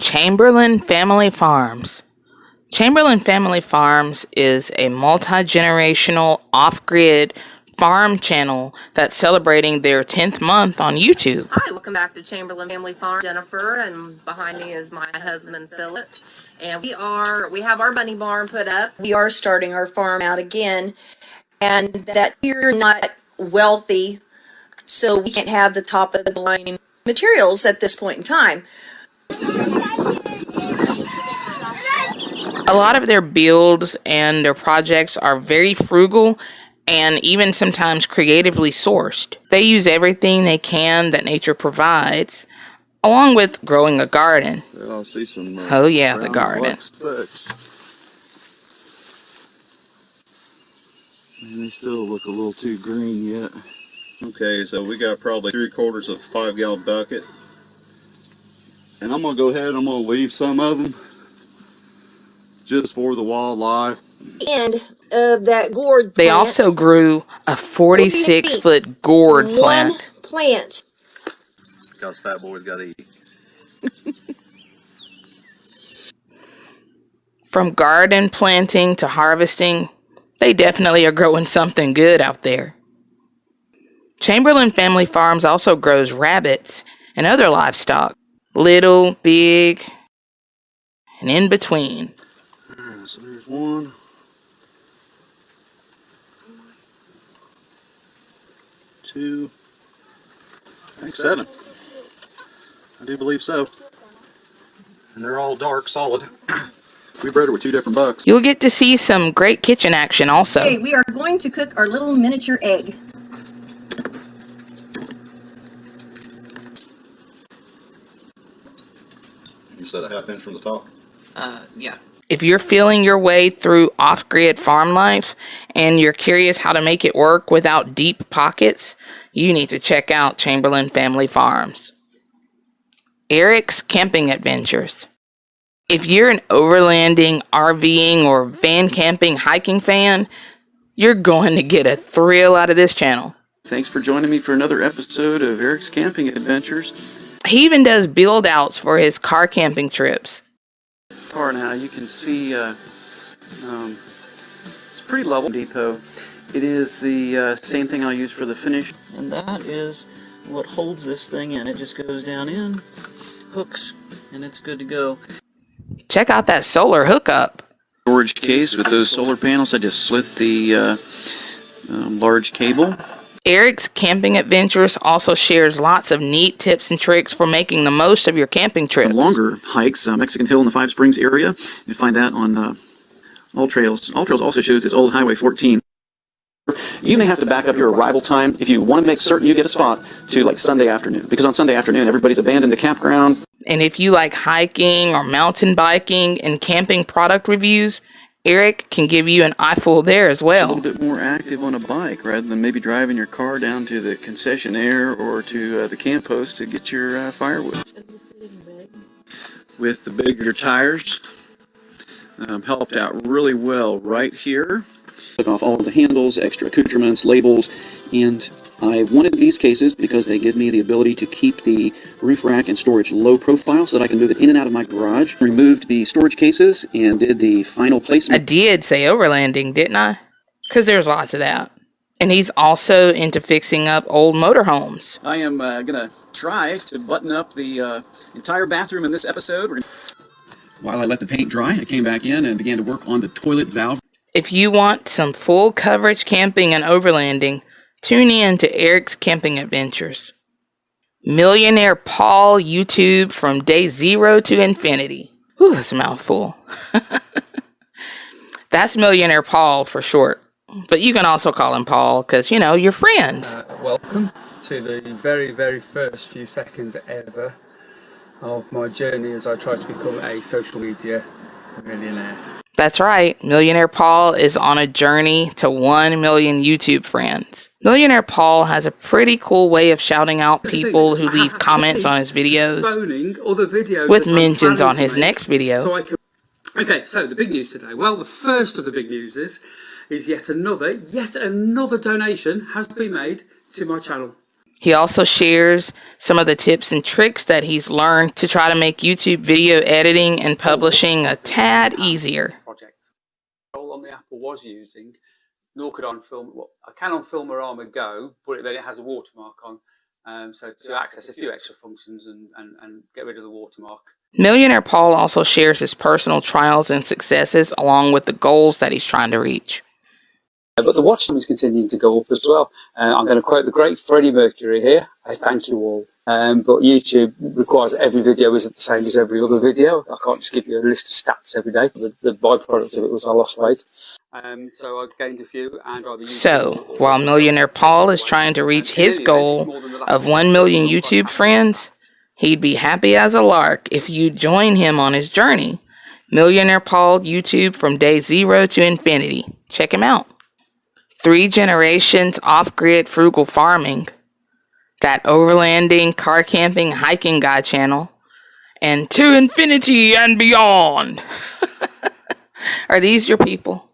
Chamberlain Family Farms. Chamberlain Family Farms is a multi generational off grid farm channel that's celebrating their 10th month on YouTube. Hi, welcome back to Chamberlain Family Farm. Jennifer, and behind me is my husband Philip. And we are we have our bunny barn put up. we are starting our farm out again and that we're not wealthy so we can't have the top of the line materials at this point in time A lot of their builds and their projects are very frugal and even sometimes creatively sourced. They use everything they can that nature provides, along with growing a garden. Well, I see some. Uh, Oh, yeah, the garden. And they still look a little too green yet. Okay, so we got probably three quarters of a five gallon bucket. And I'm gonna go ahead and I'm gonna leave some of them just for the wildlife. end of uh, that gourd They plant, also grew a 46 foot gourd one plant. plant Because fat boys gotta eat. From garden planting to harvesting, they definitely are growing something good out there. Chamberlain Family Farms also grows rabbits and other livestock, little, big, and in between. Alright, there's one. Two. I think seven. I do believe so. And they're all dark, solid. we bred her with two different bucks. You'll get to see some great kitchen action also. okay we are going to cook our little miniature egg You said a half inch from the top. Uh, yeah. If you're feeling your way through off grid farm life and you're curious how to make it work without deep pockets, you need to check out Chamberlain Family Farms. Eric's Camping Adventures. If you're an overlanding, RVing, or van camping hiking fan, you're going to get a thrill out of this channel. Thanks for joining me for another episode of Eric's Camping Adventures. He even does build outs for his car camping trips. Far now, you can see uh, um, it's pretty level depot. It is the uh, same thing I'll use for the finish. And that is what holds this thing in. It just goes down in, hooks, and it's good to go. Check out that solar hookup. Storage case with those solar panels. I just slit the uh, um, large cable. Eric's Camping Adventures also shares lots of neat tips and tricks for making the most of your camping trips. longer hikes, uh, Mexican Hill in the Five Springs area. You find that on uh, AllTrails. All Trails also shows this old Highway 14. You may have to back up your arrival time if you want to make certain you get a spot to like Sunday afternoon, because on Sunday afternoon everybody's abandoned the campground. And if you like hiking or mountain biking and camping product reviews, Eric can give you an eyeful there as well. A little bit more active on a bike rather than maybe driving your car down to the concessionaire or to uh, the camp post to get your uh, firewood. With the bigger tires, um, helped out really well right here. Took off all of the handles, extra accoutrements, labels, and I wanted these cases because they give me the ability to keep the roof rack and storage low profile so that I can move it in and out of my garage. Removed the storage cases and did the final placement. I did say overlanding, didn't I? Because there's lots of that. And he's also into fixing up old motorhomes. I am uh, gonna try to button up the uh, entire bathroom in this episode. While I let the paint dry, I came back in and began to work on the toilet valve. If you want some full coverage camping and overlanding, tune in to Eric's Camping Adventures. Millionaire Paul YouTube from day zero to infinity. Ooh, that's a mouthful. that's Millionaire Paul for short. But you can also call him Paul because, you know, you're friends. Uh, welcome to the very, very first few seconds ever of my journey as I try to become a social media millionaire. That's right. Millionaire Paul is on a journey to 1 million YouTube friends. Millionaire Paul has a pretty cool way of shouting out people who leave comments on his videos. Videos with mentions on his next video. So I can. Okay, so the big news today. Well, the first of the big news is, is yet another, yet another donation has been made to my channel. He also shares some of the tips and tricks that he's learned to try to make YouTube video editing and publishing a tad easier. Project. All on the Apple was using, nor could on film. Well, I can on Filmorama Go, but then it has a watermark on. Um, so to access a few extra functions and, and, and get rid of the watermark. Millionaire Paul also shares his personal trials and successes along with the goals that he's trying to reach. Uh, But the watch time is continuing to go up as well. Uh, I'm going to quote the great Freddie Mercury here. I thank you all. Um, but YouTube requires every video isn't the same as every other video. I can't just give you a list of stats every day. The, the byproduct of it was I lost weight. Um, so I gained a few and So, while Millionaire Paul is trying to reach his goal of 1 million YouTube friends, he'd be happy as a lark if you join him on his journey. Millionaire Paul YouTube from day zero to infinity. Check him out. Three generations off grid frugal farming. That overlanding, car camping, hiking guy channel. And to infinity and beyond. Are these your people?